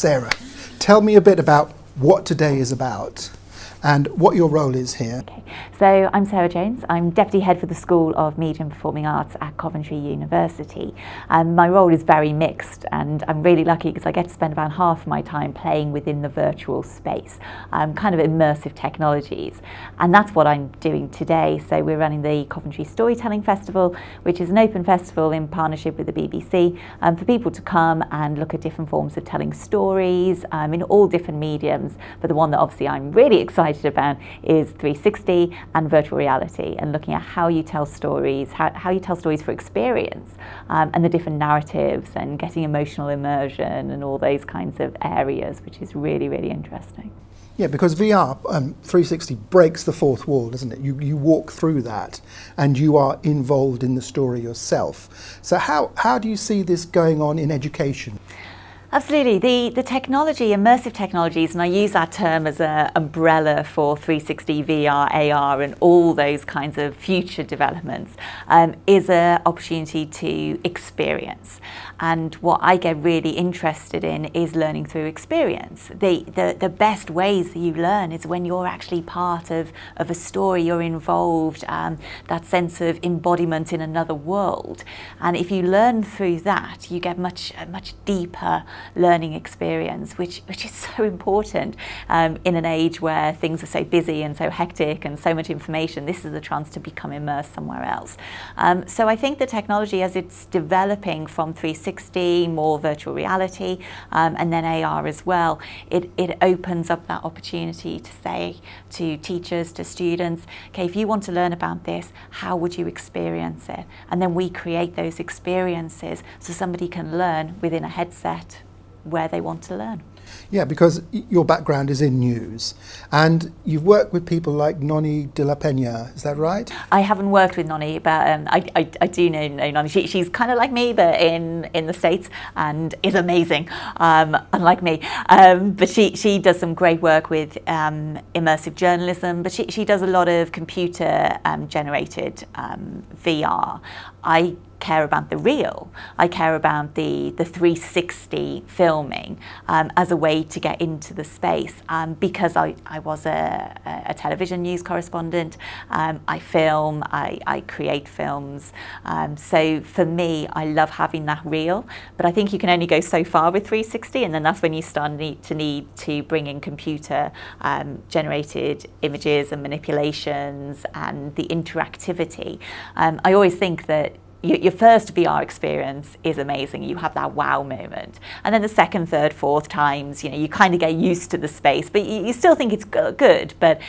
Sarah, tell me a bit about what today is about and what your role is here. Okay. So I'm Sarah Jones. I'm Deputy Head for the School of Media and Performing Arts at Coventry University. And my role is very mixed and I'm really lucky because I get to spend about half of my time playing within the virtual space, um, kind of immersive technologies. And that's what I'm doing today. So we're running the Coventry Storytelling Festival, which is an open festival in partnership with the BBC um, for people to come and look at different forms of telling stories um, in all different mediums. But the one that obviously I'm really excited about is 360 and virtual reality and looking at how you tell stories, how, how you tell stories for experience um, and the different narratives and getting emotional immersion and all those kinds of areas, which is really, really interesting. Yeah, because VR um, 360 breaks the fourth wall, doesn't it? You, you walk through that and you are involved in the story yourself. So, how, how do you see this going on in education? Absolutely. The, the technology, immersive technologies, and I use that term as an umbrella for 360 VR, AR, and all those kinds of future developments, um, is an opportunity to experience. And what I get really interested in is learning through experience. The, the, the best ways that you learn is when you're actually part of, of a story, you're involved, um, that sense of embodiment in another world. And if you learn through that, you get much, much deeper learning experience, which, which is so important um, in an age where things are so busy and so hectic and so much information. This is a chance to become immersed somewhere else. Um, so I think the technology as it's developing from 360, more virtual reality, um, and then AR as well, it, it opens up that opportunity to say to teachers, to students, okay, if you want to learn about this, how would you experience it? And then we create those experiences so somebody can learn within a headset where they want to learn. Yeah, because your background is in news and you've worked with people like Nonny de la Peña, is that right? I haven't worked with Nonny, but um, I, I, I, do know, know Nonny. She, she's kind of like me, but in, in the States and is amazing, um, unlike me. Um, but she, she does some great work with um, immersive journalism, but she, she does a lot of computer um, generated um, VR. I care about the real. I care about the, the 360 filming um, as a way to get into the space. Um, because I, I was a, a television news correspondent, um, I film, I, I create films. Um, so for me, I love having that real. But I think you can only go so far with 360, and then that's when you start need to need to bring in computer um, generated images and manipulations and the interactivity. Um, I always think that your first VR experience is amazing. You have that wow moment. And then the second, third, fourth times, you know, you kind of get used to the space, but you, still think it's good, but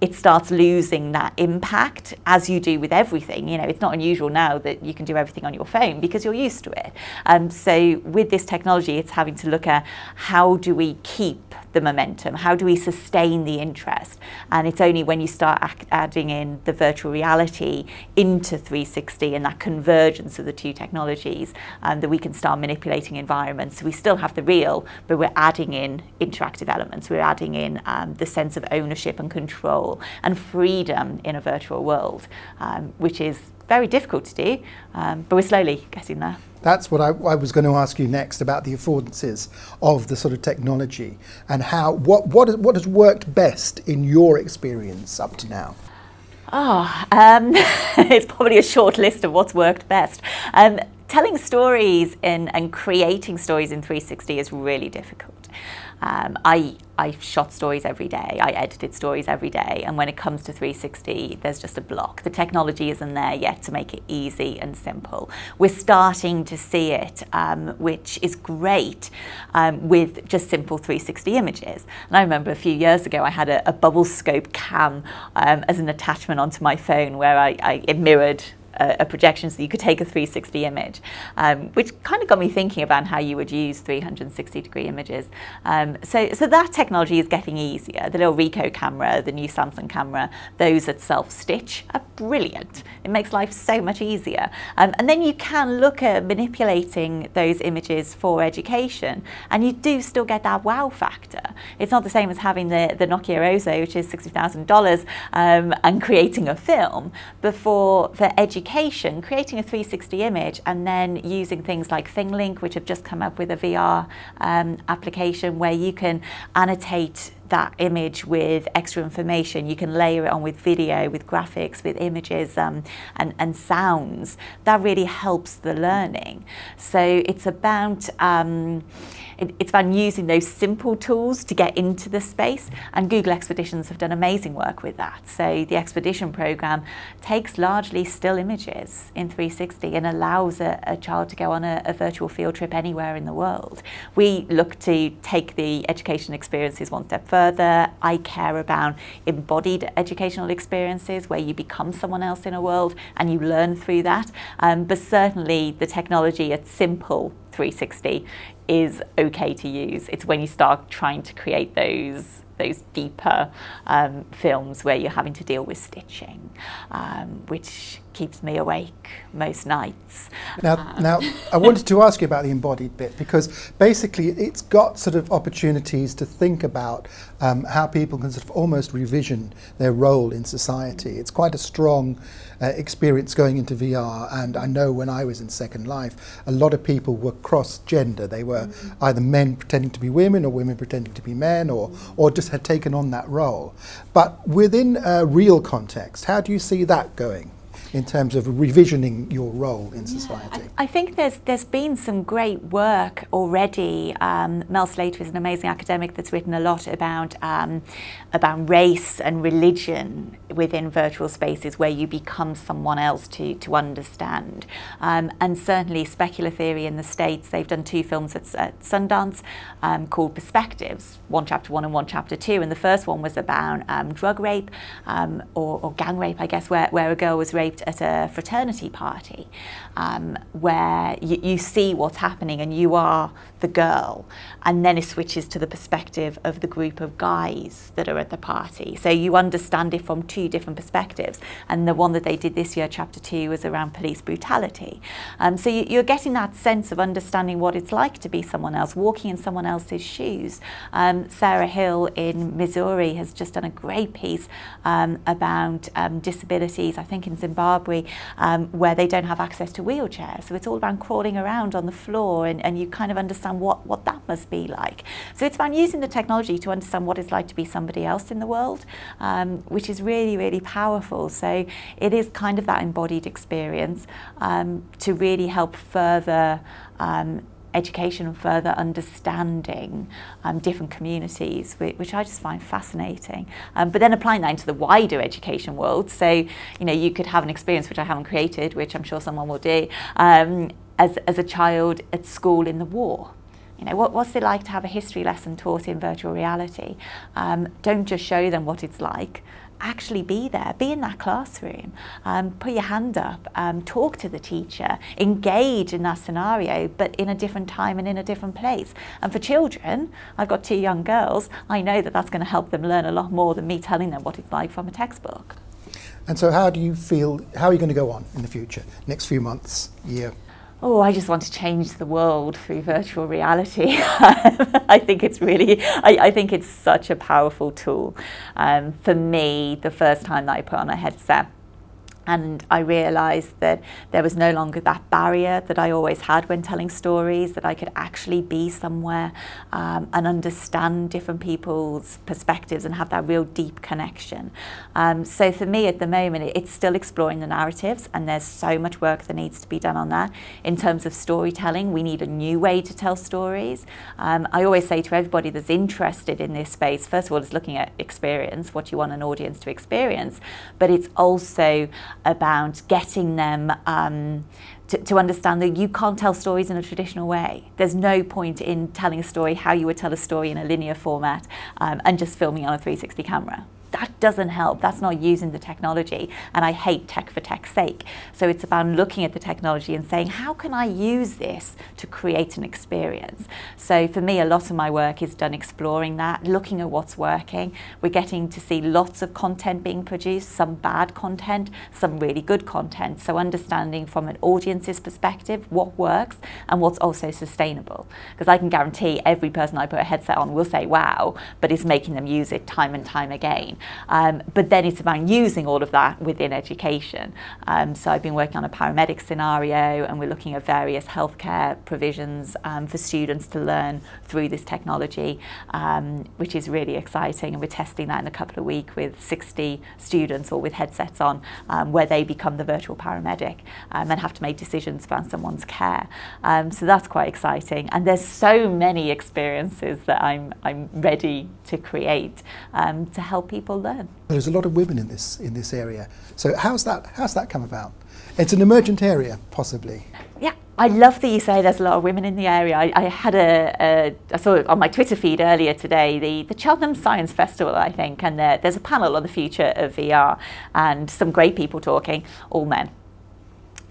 it starts losing that impact as you do with everything. You know, it's not unusual now that you can do everything on your phone because you're used to it. Um, so with this technology, it's having to look at how do we keep the momentum? How do we sustain the interest? And it's only when you start adding in the virtual reality into 360 and that convergence of the two technologies um, that we can start manipulating environments. So we still have the real, but we're adding in interactive elements. We're adding in um, the sense of ownership and control and freedom in a virtual world, um, which is very difficult to do, um, but we're slowly getting there. That's what I, I, was going to ask you next about the affordances of the sort of technology and how what what what has worked best in your experience up to now. Oh, um, it's probably a short list of what's worked best. Um, telling stories in, and creating stories in 360 is really difficult. Um, I, I shot stories every day, I edited stories every day, and when it comes to 360, there's just a block. The technology isn't there yet to make it easy and simple. We're starting to see it, um, which is great um, with just simple 360 images. And I remember a few years ago, I had a, a Bubblescope cam um, as an attachment onto my phone where I, I it mirrored a, a, projection so you could take a 360 image, um, which kind of got me thinking about how you would use 360 degree images. Um, so, so that technology is getting easier. The little Ricoh camera, the new Samsung camera, those that self-stitch are brilliant. It makes life so much easier. Um, and then you can look at manipulating those images for education and you do still get that wow factor. It's not the same as having the, the Nokia Ozo, which is $60,000 um, and creating a film, but for, for education education, creating a 360 image and then using things like ThingLink, which have just come up with a VR um, application where you can annotate that image with extra information. You can layer it on with video, with graphics, with images um, and, and sounds. That really helps the learning. So it's about um, it, it's about using those simple tools to get into the space and Google Expeditions have done amazing work with that. So the Expedition program takes largely still images in 360 and allows a, a child to go on a, a virtual field trip anywhere in the world. We look to take the education experiences one step further. I care about embodied educational experiences where you become someone else in a world and you learn through that. Um, but certainly the technology at simple 360 is okay to use. It's when you start trying to create those those deeper um, films where you're having to deal with stitching, um, which keeps me awake most nights. Now, um. now I wanted to ask you about the embodied bit because basically it's got sort of opportunities to think about um, how people can sort of almost revision their role in society. It's quite a strong uh, experience going into VR, and I know when I was in Second Life, a lot of people were cross-gender. They were mm -hmm. either men pretending to be women or women pretending to be men, or or just had taken on that role. But within a real context, how do you see that going? In terms of revisioning your role in society? Yeah, I, I, think there's there's been some great work already. Um, Mel Slater is an amazing academic that's written a lot about um, about race and religion within virtual spaces where you become someone else to to understand. Um, and certainly, Specular Theory in the States, they've done two films at, at Sundance um, called Perspectives, one chapter one and one chapter two. And the first one was about um, drug rape um, or, or gang rape, I guess, where, where a girl was raped at a fraternity party um, where you, you see what's happening and you are the girl. And then it switches to the perspective of the group of guys that are at the party. So you understand it from two different perspectives. And the one that they did this year chapter two was around police brutality. Um, so you, you're getting that sense of understanding what it's like to be someone else walking in someone else's shoes. Um, Sarah Hill in Missouri has just done a great piece um, about um, disabilities I think in Zimbabwe um, where they don't have access to wheelchairs so it's all about crawling around on the floor and, and you kind of understand what, what that must be like. So it's about using the technology to understand what it's like to be somebody else in the world, um, which is really, really powerful. So it is kind of that embodied experience um, to really help further um, education and further understanding um, different communities, which, which, I just find fascinating. Um, but then applying that into the wider education world, so you know you could have an experience which I haven't created, which I'm sure someone will do, um, as, as a child at school in the war. You know, what, what's it like to have a history lesson taught in virtual reality? Um, don't just show them what it's like. Actually be there, be in that classroom, um, put your hand up, um, talk to the teacher, engage in that scenario, but in a different time and in a different place. And for children, I've got two young girls, I know that that's going to help them learn a lot more than me telling them what it's like from a textbook. And so how do you feel, how are you going to go on in the future, next few months, year? Oh, I just want to change the world through virtual reality. I think it's really, I, I, think it's such a powerful tool. Um, for me, the first time that I put on a headset, and I realised that there was no longer that barrier that I always had when telling stories, that I could actually be somewhere um, and understand different people's perspectives and have that real deep connection. Um, so for me at the moment, it's still exploring the narratives and there's so much work that needs to be done on that. In terms of storytelling, we need a new way to tell stories. Um, I always say to everybody that's interested in this space, first of all, it's looking at experience, what you want an audience to experience, but it's also about getting them um, to, to, understand that you can't tell stories in a traditional way. There's no point in telling a story how you would tell a story in a linear format um, and just filming on a 360 camera that doesn't help. That's not using the technology. And I hate tech for tech's sake. So it's about looking at the technology and saying, how can I use this to create an experience? So for me, a lot of my work is done exploring that, looking at what's working. We're getting to see lots of content being produced, some bad content, some really good content. So understanding from an audience's perspective what works and what's also sustainable. Because I can guarantee every person I put a headset on will say, wow, but it's making them use it time and time again. Um, but then it's about using all of that within education. Um, so I've been working on a paramedic scenario and we're looking at various healthcare provisions um, for students to learn through this technology, um, which is really exciting. And we're testing that in a couple of weeks with 60 students or with headsets on um, where they become the virtual paramedic um, and have to make decisions about someone's care. So that's quite exciting. And there's so many experiences that I'm, I'm ready to create to help people learn. There's a lot of women in this in this area. So how's that how's that come about? It's an emergent area, possibly. Yeah, I love that you say there's a lot of women in the area. I, I had a, a, I saw it on my Twitter feed earlier today, the, the Cheltenham Science Festival, I think, and there, there's a panel on the future of VR and some great people talking, all men.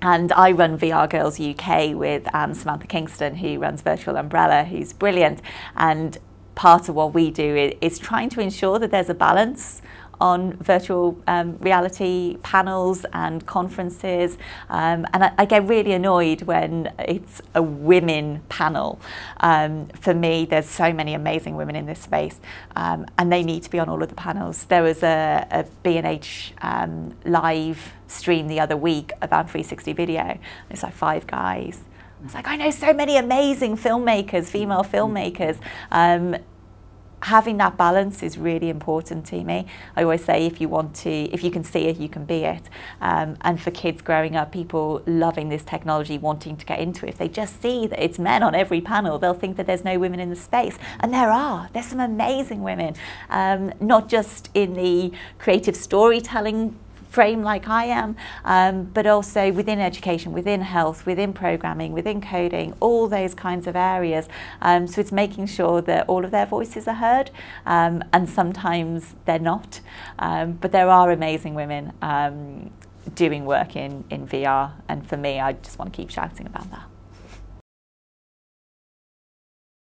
And I run VR Girls UK with um, Samantha Kingston, who runs Virtual Umbrella, who's brilliant. And part of what we do is, is trying to ensure that there's a balance on virtual um, reality panels and conferences. Um, and I, I, get really annoyed when it's a women panel. Um, for me, there's so many amazing women in this space, um, and they need to be on all of the panels. There was a, a B&H um, live stream the other week about 360 video. It's like five guys. It's like I know so many amazing filmmakers, female filmmakers, um, having that balance is really important to me. I always say if you want to, if you can see it, you can be it. Um, and for kids growing up, people loving this technology, wanting to get into it, if they just see that it's men on every panel, they'll think that there's no women in the space. And there are. There's some amazing women, um, not just in the creative storytelling frame like I am, um, but also within education, within health, within programming, within coding, all those kinds of areas. Um, so it's making sure that all of their voices are heard, um, and sometimes they're not. Um, but there are amazing women um, doing work in, in VR, and for me, I just want to keep shouting about that.